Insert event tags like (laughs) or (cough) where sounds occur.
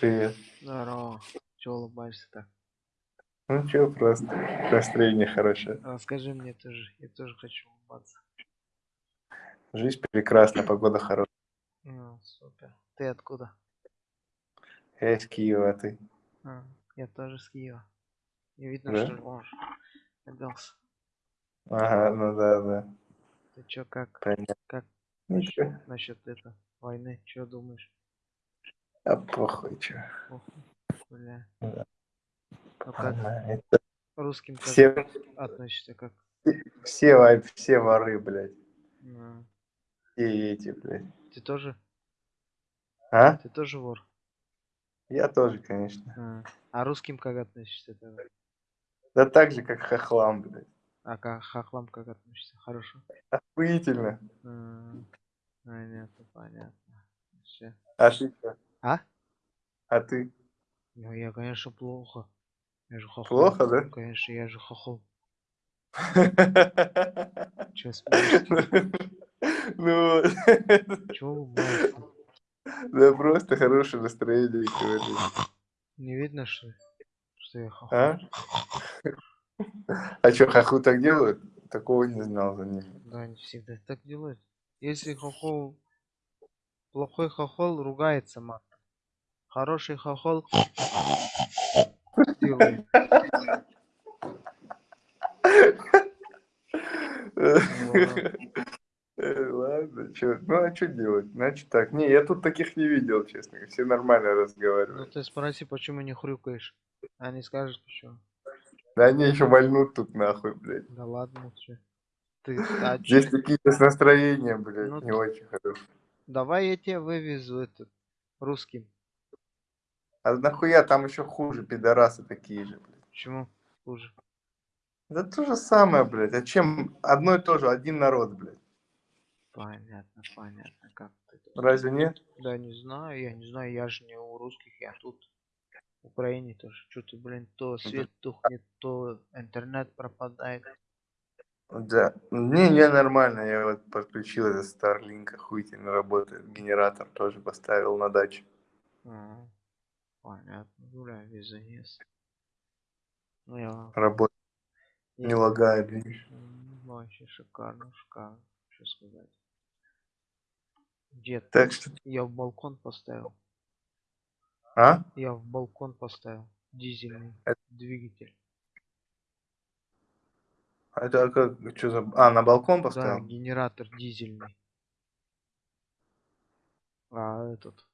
Привет. Здорово. Чего улыбаешься так? Ну чё, просто настроение хорошее. Расскажи мне тоже. Я тоже хочу улыбаться. Жизнь прекрасна, погода хорошая. Ну, супер. Ты откуда? Я из Киева, а ты? А, я тоже с Киева. Не видно, Да? что можешь. Оделся. Ага, ну да, да. Ты чё, как? Понятно. Как Ничего. насчет это войны? Чё думаешь? А похуй, чё. Похуй. Бля. Да. Как Ладно, это русским как Все, относишься? Как? все, все воры, блядь. Ну, Все эти, блядь. Ты тоже? А? Ты тоже вор? Я тоже, конечно. А, а русским как относишься тогда? Да так же, как хохлам, блядь. А к хохлам как относишься? Хорошо? Охуительно. А, понятно, понятно. Всё. А ты чё? А? А ты? Ну, я, конечно, плохо. Я же хохол. Плохо, да? Конечно, я же хохол. Чё (laughs) смеешься? Ну, Чего улыбаешься? да просто хорошее настроение говорю. Не видно, что, что я хохол? А? А что, хохлы так делают? Такого не знал за ними. Да, они всегда так делают. Если хохол... Плохой хохол ругается матом. Хороший хохол Ладно, чё, ну а что делать? Значит так. Не, я тут таких не видел, честно. Все нормально Ну разговаривают. ты спроси, почему не хрюкаешь. Они скажут, почему. Да они еще вольнут тут нахуй, блядь. Да ладно, чё. Ты, а Здесь какие-то с настроением, блядь, Ну не очень хорошие. Давай я тебя вывезу этот русским. А нахуя там еще хуже, пидорасы такие же, блядь. Почему хуже? Да то же самое, блядь. А чем одно и то же, один народ, блядь. Понятно, понятно, как ты. Разве нет? Да не знаю, я не знаю, я же не у русских, я тут. В Украине тоже. Что-то, блин, то свет тухнет, то интернет пропадает. Да. Не, не, нормально. Я вот подключил этот Starlink, охуительно работает. Генератор тоже поставил на даче. А, понятно, гуляй, везунец. Ну я... Работает, не я- лагает, видишь. М, Вообще шикарно, шикарно. Что сказать. Дед, Так что... я в балкон поставил. А? Я в балкон поставил. Дизельный Это- двигатель. А Это как, что за... А, на балкон Да, поставил? генератор дизельный. А этот